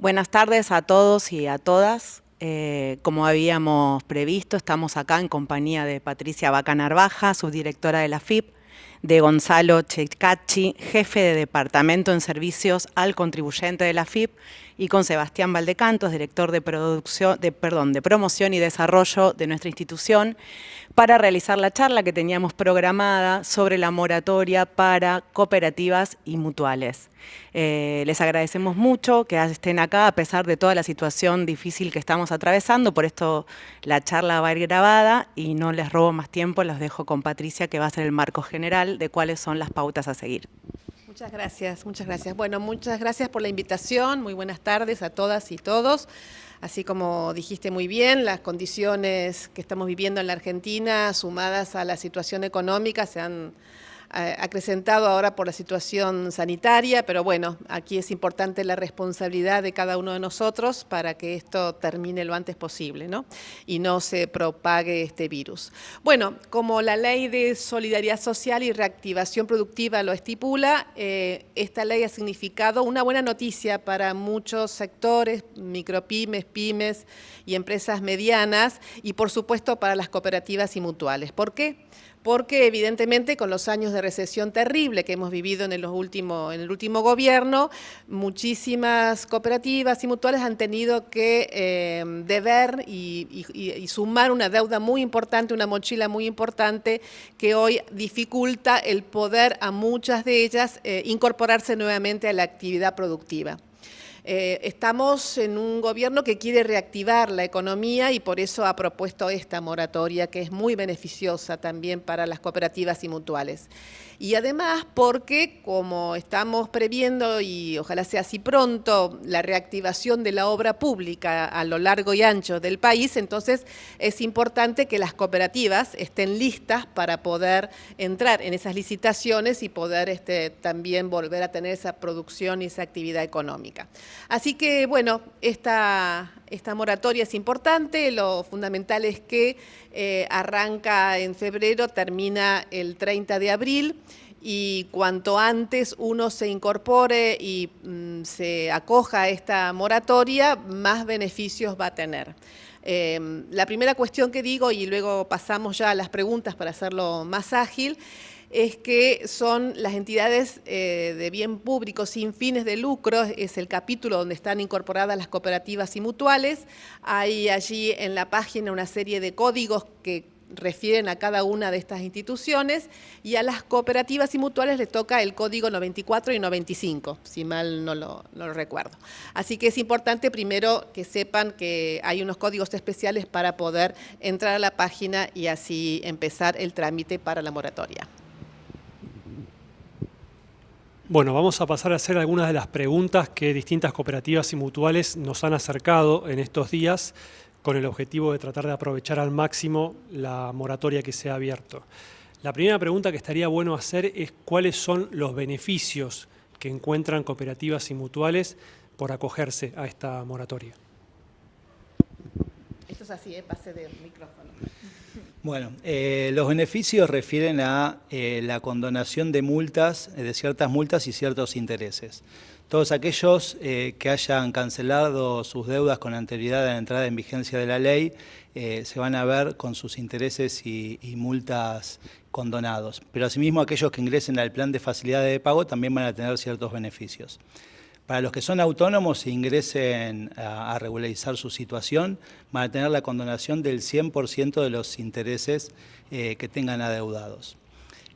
Buenas tardes a todos y a todas. Eh, como habíamos previsto, estamos acá en compañía de Patricia Baca Narvaja, subdirectora de la FIP, de Gonzalo Checachi, jefe de Departamento en Servicios al Contribuyente de la FIP, y con Sebastián Valdecantos, director de, producción, de, promoción y desarrollo de nuestra institución, para realizar la charla que teníamos programada sobre la moratoria para cooperativas y mutuales. Eh, les agradecemos mucho que estén acá a pesar de toda la situación difícil que estamos atravesando, por esto la charla va a ir grabada y no les robo más tiempo, los dejo con Patricia que va a ser el marco general de cuáles son las pautas a seguir. Muchas gracias, muchas gracias. Bueno, muchas gracias por la invitación. Muy buenas tardes a todas y todos. Así como dijiste muy bien, las condiciones que estamos viviendo en la Argentina, sumadas a la situación económica, se han acrecentado ahora por la situación sanitaria, pero bueno, aquí es importante la responsabilidad de cada uno de nosotros para que esto termine lo antes posible ¿no? y no se propague este virus. Bueno, como la Ley de Solidaridad Social y Reactivación Productiva lo estipula, eh, esta ley ha significado una buena noticia para muchos sectores, micropymes, pymes y empresas medianas y por supuesto para las cooperativas y mutuales. ¿Por qué? Porque evidentemente con los años de recesión terrible que hemos vivido en el, último, en el último gobierno, muchísimas cooperativas y mutuales han tenido que eh, deber y, sumar una deuda muy importante, una mochila muy importante que hoy dificulta el poder a muchas de ellas eh, incorporarse nuevamente a la actividad productiva. Eh, estamos en un gobierno que quiere reactivar la economía y por eso ha propuesto esta moratoria que es muy beneficiosa también para las cooperativas y mutuales y además porque como estamos previendo y ojalá sea así pronto la reactivación de la obra pública a lo largo y ancho del país, entonces es importante que las cooperativas estén listas para poder entrar en esas licitaciones y poder este, también volver a tener esa producción y esa actividad económica. Así que bueno, esta, esta moratoria es importante, lo fundamental es que eh, arranca en febrero, termina el 30 de abril y cuanto antes uno se incorpore y mm, se acoja a esta moratoria, más beneficios va a tener. Em, la primera cuestión que digo, y luego pasamos ya a las preguntas para hacerlo más ágil, es que son las entidades eh, de bien público sin fines de lucro, es el capítulo donde están incorporadas las cooperativas y mutuales. Hay allí en la página una serie de códigos que refieren a cada una de estas instituciones y a las cooperativas y mutuales les toca el código 94 y 95, si mal no lo, no lo, recuerdo. Así que es importante primero que sepan que hay unos códigos especiales para poder entrar a la página y así empezar el trámite para la moratoria. Bueno, vamos a pasar a hacer algunas de las preguntas que distintas cooperativas y mutuales nos han acercado en estos días con el objetivo de tratar de aprovechar al máximo la moratoria que se ha abierto. La primera pregunta que estaría bueno hacer es cuáles son los beneficios que encuentran cooperativas y mutuales por acogerse a esta moratoria. Esto es así, ¿eh? pase del micrófono. Bueno, eh, los beneficios refieren a eh, la condonación de multas, eh, de ciertas multas y ciertos intereses. Todos aquellos que hayan cancelado sus deudas con anterioridad a la entrada en vigencia de la ley se van a ver con sus intereses y, y multas condonados. Pero asimismo aquellos que ingresen al plan de facilidad de pago también van a tener ciertos beneficios. Para los que son autónomos e ingresen a, regularizar su situación, van a tener la condonación del 100% de los intereses eh, que tengan adeudados.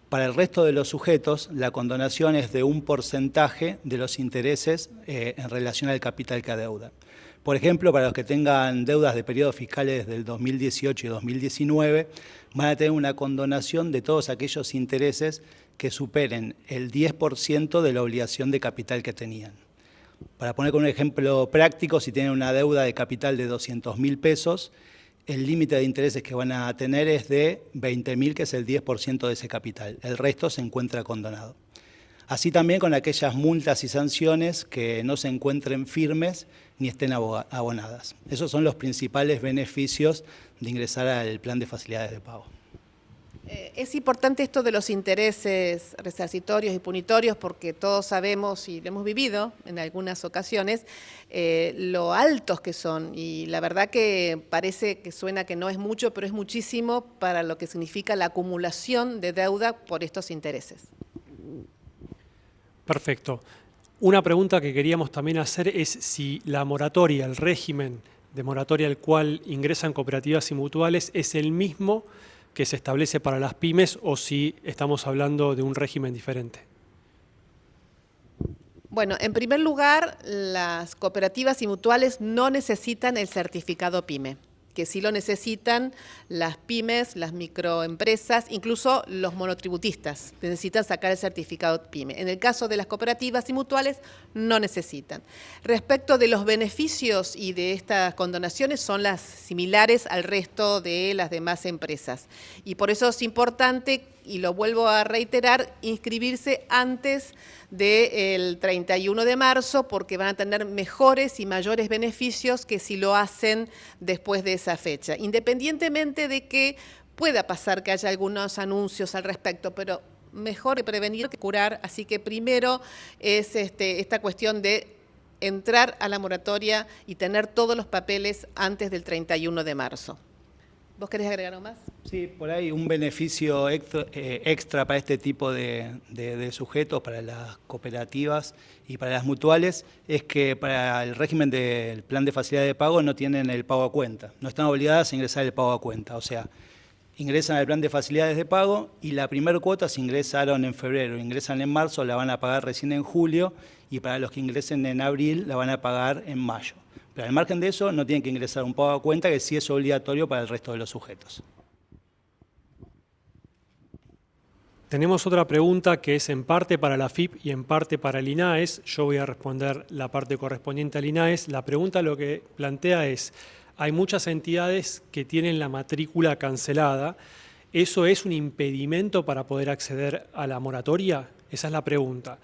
Para el resto de los sujetos, la condonación es de un porcentaje de los intereses eh, en relación al capital que adeudan. Por ejemplo, para los que tengan deudas de periodos fiscales del 2018 y 2019, van a tener una condonación de todos aquellos intereses que superen el 10% de la obligación de capital que tenían. Para poner con un ejemplo práctico, si tienen una deuda de capital de 200 mil pesos, el límite de intereses que van a tener es de 20 mil, que es el 10% de ese capital. El resto se encuentra condonado. Así también con aquellas multas y sanciones que no se encuentren firmes ni estén abonadas. Esos son los principales beneficios de ingresar al plan de facilidades de pago. Eh, es importante esto de los intereses resarcitorios y punitorios porque todos sabemos y lo hemos vivido en algunas ocasiones eh, lo altos que son y la verdad que parece que suena que no es mucho, pero es muchísimo para lo que significa la acumulación de deuda por estos intereses. Perfecto. Una pregunta que queríamos también hacer es si la moratoria, el régimen de moratoria al cual ingresan cooperativas y mutuales es el mismo que se establece para las pymes o si estamos hablando de un régimen diferente? Bueno, en primer lugar, las cooperativas y mutuales no necesitan el certificado PYME que sí lo necesitan las pymes, las microempresas, incluso los monotributistas necesitan sacar el certificado PYME. En el caso de las cooperativas y mutuales no necesitan. Respecto de los beneficios y de estas condonaciones son las similares al resto de las demás empresas. Y por eso es importante y lo vuelvo a reiterar, inscribirse antes del 31 de marzo porque van a tener mejores y mayores beneficios que si lo hacen después de esa fecha, independientemente de que pueda pasar que haya algunos anuncios al respecto, pero mejor prevenir que curar, así que primero es este, esta cuestión de entrar a la moratoria y tener todos los papeles antes del 31 de marzo. ¿Vos querés agregar algo más? Sí, por ahí un beneficio extra, eh, para este tipo de, sujetos, para las cooperativas y para las mutuales, es que para el régimen del plan de facilidad de pago no tienen el pago a cuenta, no están obligadas a ingresar el pago a cuenta, o sea, ingresan al plan de facilidades de pago y la primera cuota si ingresaron en febrero, ingresan en marzo, la van a pagar recién en julio y para los que ingresen en abril la van a pagar en mayo. Pero al margen de eso, no tienen que ingresar un pago a cuenta que sí es obligatorio para el resto de los sujetos. Tenemos otra pregunta que es en parte para la FIP y en parte para el INAES. Yo voy a responder la parte correspondiente al INAES. La pregunta lo que plantea es, hay muchas entidades que tienen la matrícula cancelada. ¿Eso es un impedimento para poder acceder a la moratoria? Esa es la pregunta.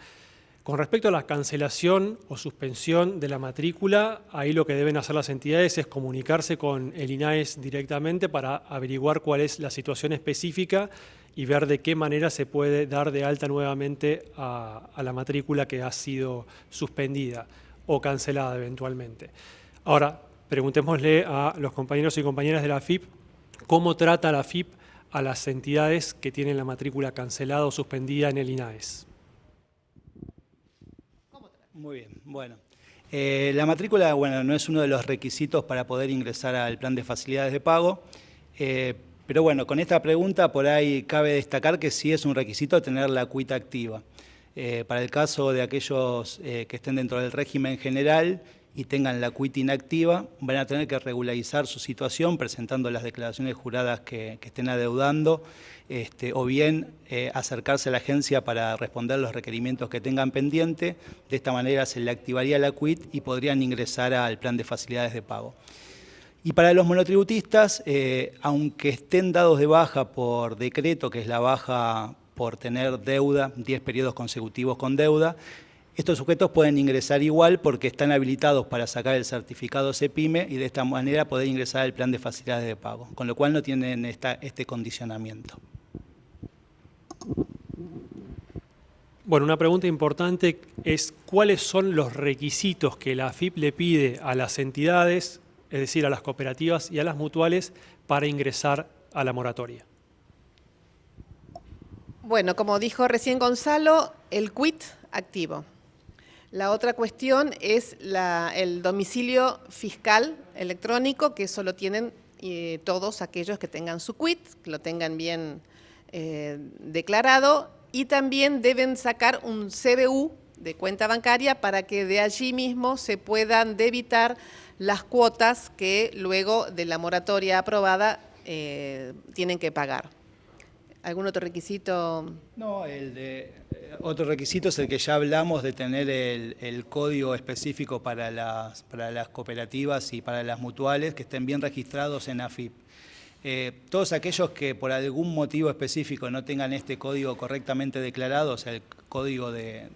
Con respecto a la cancelación o suspensión de la matrícula, ahí lo que deben hacer las entidades es comunicarse con el INAES directamente para averiguar cuál es la situación específica y ver de qué manera se puede dar de alta nuevamente a, la matrícula que ha sido suspendida o cancelada eventualmente. Ahora, preguntémosle a los compañeros y compañeras de la FIP cómo trata la FIP a las entidades que tienen la matrícula cancelada o suspendida en el INAES. Muy bien, bueno. Eh, la matrícula, bueno, no es uno de los requisitos para poder ingresar al plan de facilidades de pago, eh, pero bueno, con esta pregunta por ahí cabe destacar que sí es un requisito tener la cuita activa. Eh, para el caso de aquellos que estén dentro del régimen general y tengan la cuita inactiva, van a tener que regularizar su situación presentando las declaraciones juradas que estén adeudando este, o bien eh, acercarse a la agencia para responder los requerimientos que tengan pendiente. De esta manera se le activaría la quit y podrían ingresar al plan de facilidades de pago. Y para los monotributistas, eh, aunque estén dados de baja por decreto, que es la baja por tener deuda, 10 periodos consecutivos con deuda, estos sujetos pueden ingresar igual porque están habilitados para sacar el certificado CEPIME y de esta manera poder ingresar al plan de facilidades de pago, con lo cual no tienen este condicionamiento. Bueno, una pregunta importante es cuáles son los requisitos que la AFIP le pide a las entidades, es decir, a las cooperativas y a las mutuales, para ingresar a la moratoria. Bueno, como dijo recién Gonzalo, el quit activo. La otra cuestión es el domicilio fiscal electrónico, que eso lo tienen eh, todos aquellos que tengan su quit, que lo tengan bien eh, declarado y también deben sacar un CBU de cuenta bancaria para que de allí mismo se puedan debitar las cuotas que luego de la moratoria aprobada eh, tienen que pagar. ¿Algún otro requisito? No, el de, eh, otro requisito es el que ya hablamos de tener el, código específico para las, cooperativas y para las mutuales que estén bien registrados en AFIP. Eh, todos aquellos que por algún motivo específico no tengan este código correctamente declarado, o sea, el código de,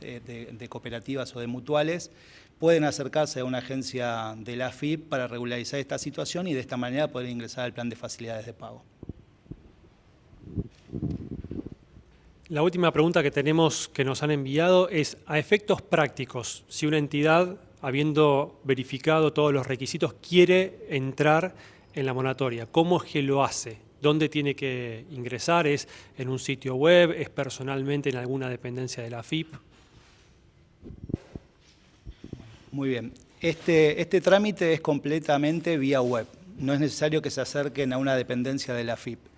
cooperativas o de mutuales, pueden acercarse a una agencia de la FIP para regularizar esta situación y de esta manera poder ingresar al plan de facilidades de pago. La última pregunta que tenemos que nos han enviado es, a efectos prácticos, si una entidad, habiendo verificado todos los requisitos, quiere entrar en la moratoria, ¿cómo es que lo hace? ¿Dónde tiene que ingresar? ¿Es en un sitio web? ¿Es personalmente en alguna dependencia de la FIP? Muy bien. Este, este trámite es completamente vía web. No es necesario que se acerquen a una dependencia de la FIP.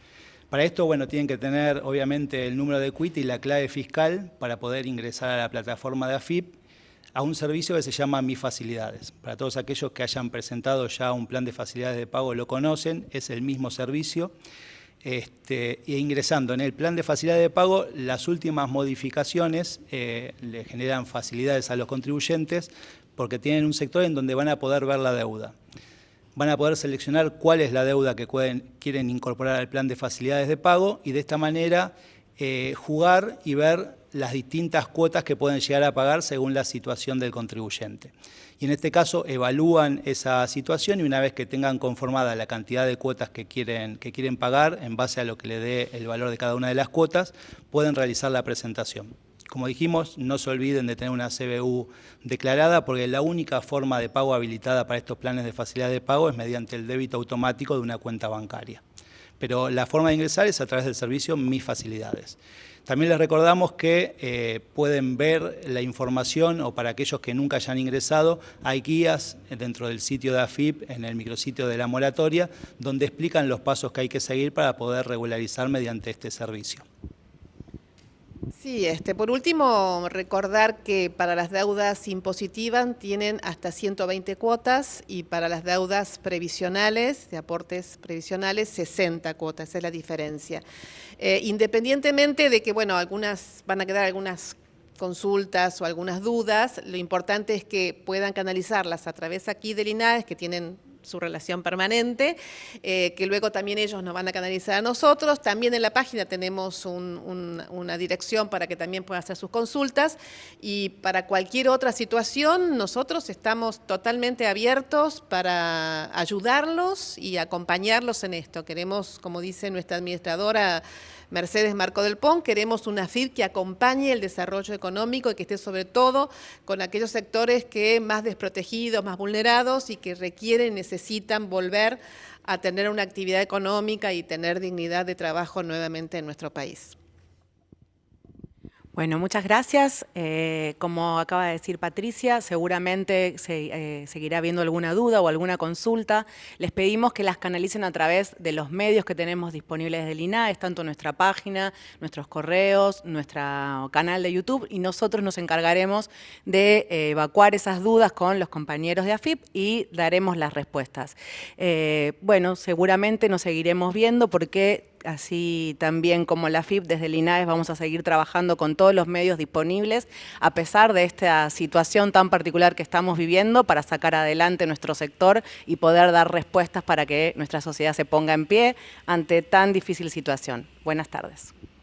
Para esto, bueno, tienen que tener obviamente el número de quit y la clave fiscal para poder ingresar a la plataforma de AFIP a un servicio que se llama Mi Facilidades. Para todos aquellos que hayan presentado ya un plan de facilidades de pago lo conocen, es el mismo servicio. E ingresando en el plan de facilidades de pago, las últimas modificaciones eh, le generan facilidades a los contribuyentes porque tienen un sector en donde van a poder ver la deuda van a poder seleccionar cuál es la deuda que quieren incorporar al plan de facilidades de pago y de esta manera eh, jugar y ver las distintas cuotas que pueden llegar a pagar según la situación del contribuyente. Y en este caso evalúan esa situación y una vez que tengan conformada la cantidad de cuotas que quieren, que quieren pagar en base a lo que le dé el valor de cada una de las cuotas, pueden realizar la presentación. Como dijimos, no se olviden de tener una CBU declarada porque la única forma de pago habilitada para estos planes de facilidad de pago es mediante el débito automático de una cuenta bancaria. Pero la forma de ingresar es a través del servicio Mis Facilidades. También les recordamos que eh, pueden ver la información o para aquellos que nunca hayan ingresado, hay guías dentro del sitio de AFIP, en el micrositio de la moratoria, donde explican los pasos que hay que seguir para poder regularizar mediante este servicio. Sí, este, por último, recordar que para las deudas impositivas tienen hasta 120 cuotas y para las deudas previsionales, de aportes previsionales, 60 cuotas, esa es la diferencia. Eh, independientemente de que, bueno, algunas van a quedar algunas consultas o algunas dudas, lo importante es que puedan canalizarlas a través aquí del INAES, que tienen su relación permanente, eh, que luego también ellos nos van a canalizar a nosotros. También en la página tenemos una dirección para que también puedan hacer sus consultas y para cualquier otra situación nosotros estamos totalmente abiertos para ayudarlos y acompañarlos en esto. Queremos, como dice nuestra administradora, Mercedes Marco del Pon, queremos una FID que acompañe el desarrollo económico y que esté sobre todo con aquellos sectores que más desprotegidos, más vulnerados y que requieren, necesitan volver a tener una actividad económica y tener dignidad de trabajo nuevamente en nuestro país. Bueno, muchas gracias. Eh, como acaba de decir Patricia, seguramente se, eh, seguirá habiendo alguna duda o alguna consulta. Les pedimos que las canalicen a través de los medios que tenemos disponibles del INAES, tanto nuestra página, nuestros correos, nuestro canal de YouTube, y nosotros nos encargaremos de eh, evacuar esas dudas con los compañeros de AFIP y daremos las respuestas. bueno, seguramente nos seguiremos viendo porque así también como la FIP, desde el INAES vamos a seguir trabajando con todos los medios disponibles, a pesar de esta situación tan particular que estamos viviendo, para sacar adelante nuestro sector y poder dar respuestas para que nuestra sociedad se ponga en pie ante tan difícil situación. Buenas tardes.